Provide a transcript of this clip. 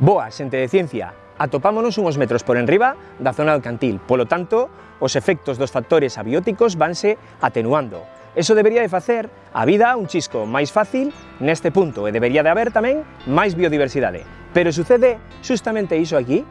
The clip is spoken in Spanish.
Boa, xente de ciencia, atopámonos unos metros por enriba da zona do cantil, polo tanto, os efectos dos factores abióticos vanse atenuando. Eso debería de facer a vida un chisco máis fácil neste punto e debería de haber tamén máis biodiversidade. Pero sucede justamente iso aquí,